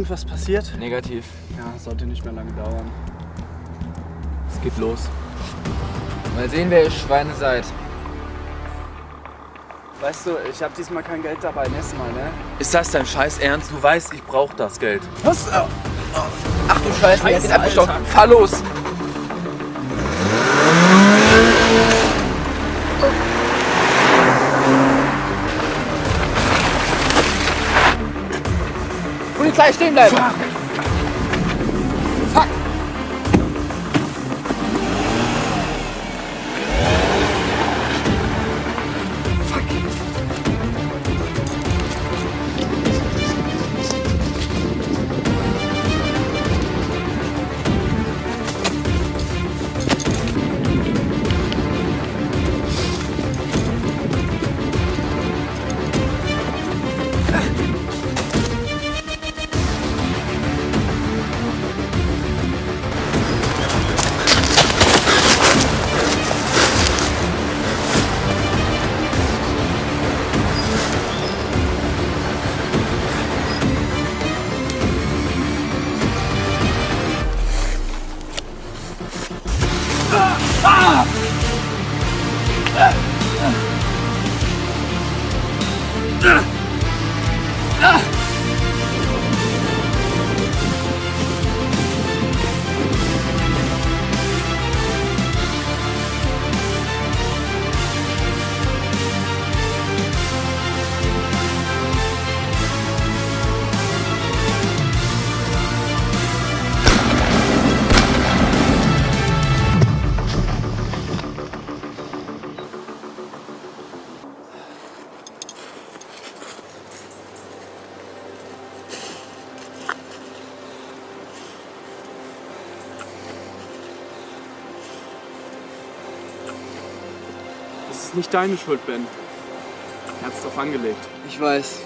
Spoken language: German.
Und was passiert? Negativ. Ja, sollte nicht mehr lange dauern. Es geht los. Mal sehen, wer ihr Schweine seid. Weißt du, ich habe diesmal kein Geld dabei, nächstes Mal, ne? Ist das dein Scheiß Ernst? Du weißt, ich brauch das Geld. Was? Ach du Scheiße, hat den abgestockt. Fahr los! Polizei, stehen bleiben! Fuck! だ Das ist nicht deine Schuld, Ben. Er hat's drauf angelegt. Ich weiß.